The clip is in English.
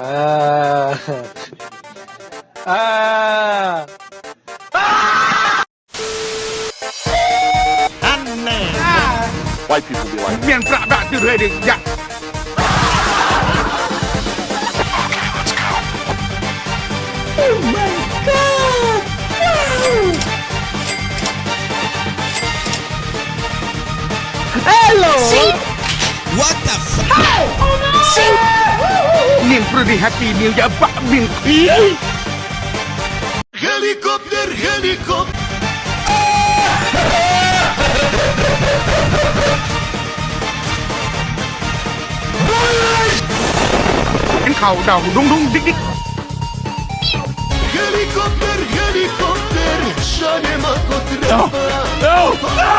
Ah. ah. ah. ah! And man. Ah. White people be like, man, blah, blah, dude, ready, yeah. Oh Hello! See? pretty happy meal ya bakmin. Helikopter, helikopter. Anh. Helicopter, helicopter, shane makotre. No, no, no!